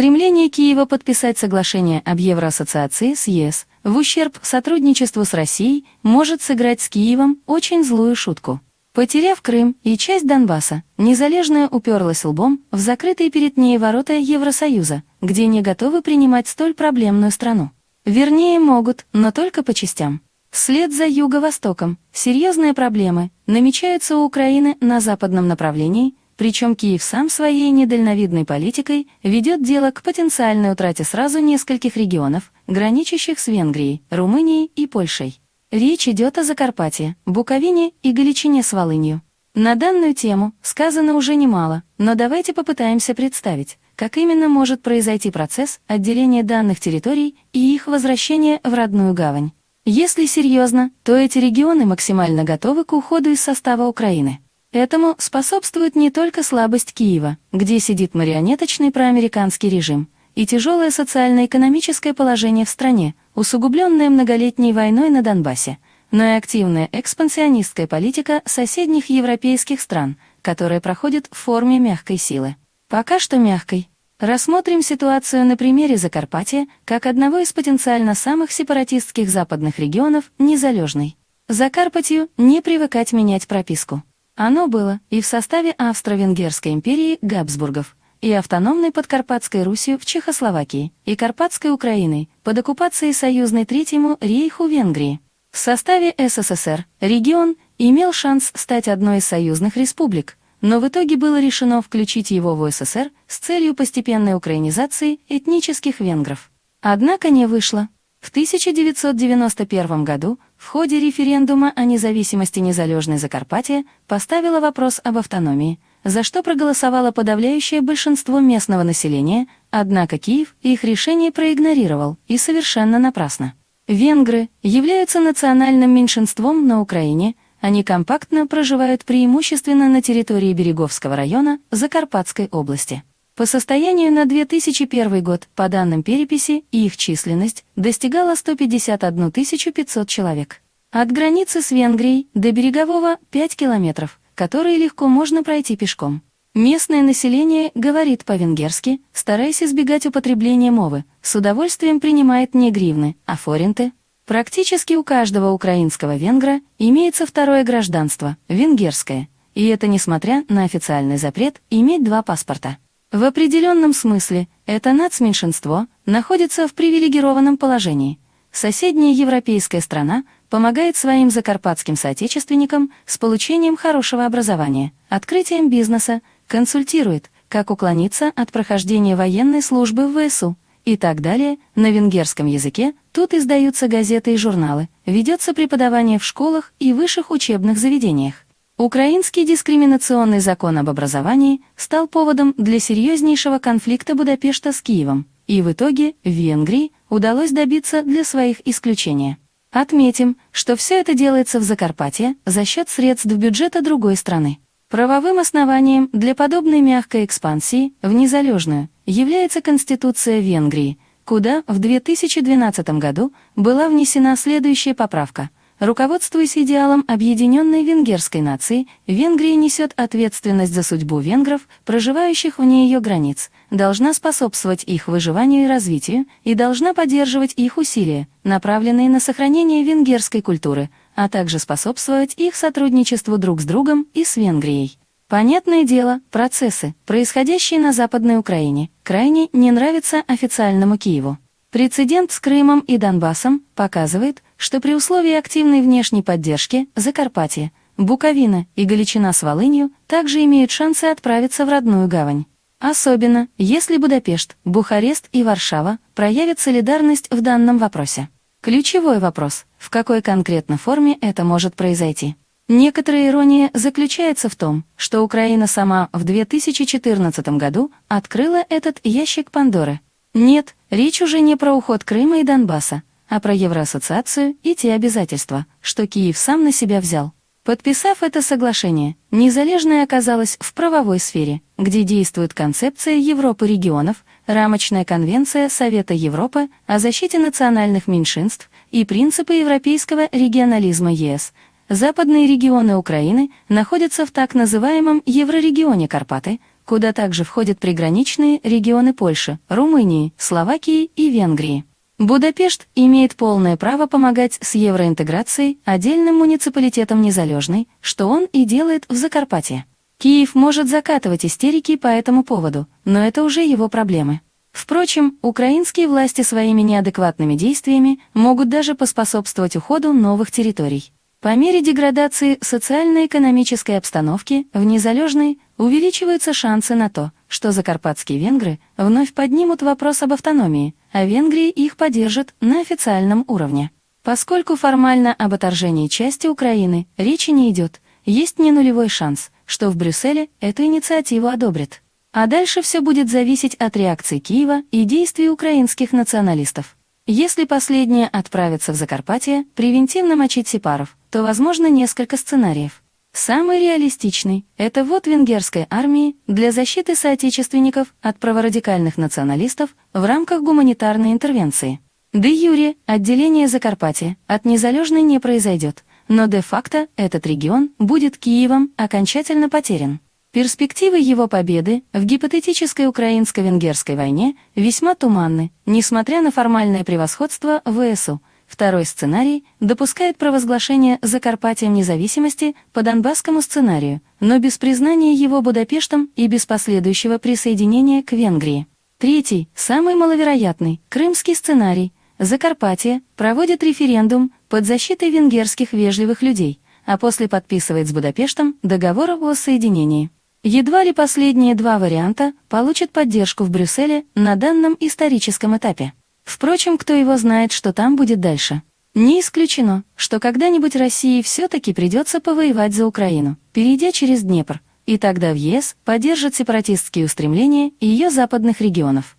Стремление Киева подписать соглашение об Евроассоциации с ЕС в ущерб сотрудничеству с Россией может сыграть с Киевом очень злую шутку. Потеряв Крым и часть Донбасса, Незалежная уперлась лбом в закрытые перед ней ворота Евросоюза, где не готовы принимать столь проблемную страну. Вернее, могут, но только по частям. Вслед за Юго-Востоком серьезные проблемы намечаются у Украины на западном направлении, причем Киев сам своей недальновидной политикой ведет дело к потенциальной утрате сразу нескольких регионов, граничащих с Венгрией, Румынией и Польшей. Речь идет о Закарпатье, Буковине и Галичине с Волынью. На данную тему сказано уже немало, но давайте попытаемся представить, как именно может произойти процесс отделения данных территорий и их возвращения в родную гавань. Если серьезно, то эти регионы максимально готовы к уходу из состава Украины. Этому способствует не только слабость Киева, где сидит марионеточный проамериканский режим, и тяжелое социально-экономическое положение в стране, усугубленное многолетней войной на Донбассе, но и активная экспансионистская политика соседних европейских стран, которая проходит в форме мягкой силы. Пока что мягкой. Рассмотрим ситуацию на примере Закарпатья как одного из потенциально самых сепаратистских западных регионов, незалежной. Закарпатью не привыкать менять прописку. Оно было и в составе Австро-Венгерской империи Габсбургов, и автономной Подкарпатской Русью в Чехословакии, и Карпатской Украиной под оккупацией союзной Третьему рейху Венгрии. В составе СССР регион имел шанс стать одной из союзных республик, но в итоге было решено включить его в СССР с целью постепенной украинизации этнических венгров. Однако не вышло. В 1991 году в ходе референдума о независимости незалежной Закарпатья поставила вопрос об автономии, за что проголосовало подавляющее большинство местного населения, однако Киев их решение проигнорировал, и совершенно напрасно. Венгры являются национальным меньшинством на Украине, они компактно проживают преимущественно на территории Береговского района Закарпатской области. По состоянию на 2001 год, по данным переписи, их численность достигала 151 500 человек. От границы с Венгрией до берегового 5 километров, которые легко можно пройти пешком. Местное население говорит по-венгерски, стараясь избегать употребления мовы, с удовольствием принимает не гривны, а форинты. Практически у каждого украинского венгра имеется второе гражданство, венгерское, и это несмотря на официальный запрет иметь два паспорта. В определенном смысле это нацменьшинство находится в привилегированном положении. Соседняя европейская страна помогает своим закарпатским соотечественникам с получением хорошего образования, открытием бизнеса, консультирует, как уклониться от прохождения военной службы в ВСУ и так далее. На венгерском языке тут издаются газеты и журналы, ведется преподавание в школах и высших учебных заведениях. Украинский дискриминационный закон об образовании стал поводом для серьезнейшего конфликта Будапешта с Киевом, и в итоге Венгрии удалось добиться для своих исключения. Отметим, что все это делается в Закарпатье за счет средств бюджета другой страны. Правовым основанием для подобной мягкой экспансии в незалежную является Конституция Венгрии, куда в 2012 году была внесена следующая поправка – Руководствуясь идеалом объединенной венгерской нации, Венгрия несет ответственность за судьбу венгров, проживающих вне ее границ, должна способствовать их выживанию и развитию и должна поддерживать их усилия, направленные на сохранение венгерской культуры, а также способствовать их сотрудничеству друг с другом и с Венгрией. Понятное дело, процессы, происходящие на Западной Украине, крайне не нравятся официальному Киеву. Прецедент с Крымом и Донбассом показывает, что при условии активной внешней поддержки Закарпатье, Буковина и Галичина с Волынью также имеют шансы отправиться в родную гавань. Особенно, если Будапешт, Бухарест и Варшава проявят солидарность в данном вопросе. Ключевой вопрос, в какой конкретно форме это может произойти. Некоторая ирония заключается в том, что Украина сама в 2014 году открыла этот ящик Пандоры – нет, речь уже не про уход Крыма и Донбасса, а про Евроассоциацию и те обязательства, что Киев сам на себя взял. Подписав это соглашение, Незалежная оказалась в правовой сфере, где действует концепция Европы регионов, рамочная конвенция Совета Европы о защите национальных меньшинств и принципы европейского регионализма ЕС. Западные регионы Украины находятся в так называемом Еврорегионе Карпаты – куда также входят приграничные регионы Польши, Румынии, Словакии и Венгрии. Будапешт имеет полное право помогать с евроинтеграцией отдельным муниципалитетам Незалежной, что он и делает в Закарпатье. Киев может закатывать истерики по этому поводу, но это уже его проблемы. Впрочем, украинские власти своими неадекватными действиями могут даже поспособствовать уходу новых территорий. По мере деградации социально-экономической обстановки в Незалежной увеличиваются шансы на то, что закарпатские венгры вновь поднимут вопрос об автономии, а Венгрии их поддержат на официальном уровне. Поскольку формально об отторжении части Украины речи не идет, есть не нулевой шанс, что в Брюсселе эту инициативу одобрят. А дальше все будет зависеть от реакции Киева и действий украинских националистов. Если последние отправятся в Закарпатье превентивно мочить сепаров, то возможно несколько сценариев. Самый реалистичный – это вот венгерской армии для защиты соотечественников от праворадикальных националистов в рамках гуманитарной интервенции. Де юре отделение Закарпатья от незалежной не произойдет, но де-факто этот регион будет Киевом окончательно потерян. Перспективы его победы в гипотетической украинско-венгерской войне весьма туманны, несмотря на формальное превосходство ВСУ – Второй сценарий допускает провозглашение Закарпатием независимости по Донбасскому сценарию, но без признания его Будапештом и без последующего присоединения к Венгрии. Третий, самый маловероятный, крымский сценарий. Закарпатье проводит референдум под защитой венгерских вежливых людей, а после подписывает с Будапештом договор о соединении. Едва ли последние два варианта получат поддержку в Брюсселе на данном историческом этапе. Впрочем, кто его знает, что там будет дальше. Не исключено, что когда-нибудь России все-таки придется повоевать за Украину, перейдя через Днепр, и тогда в ЕС поддержат сепаратистские устремления ее западных регионов.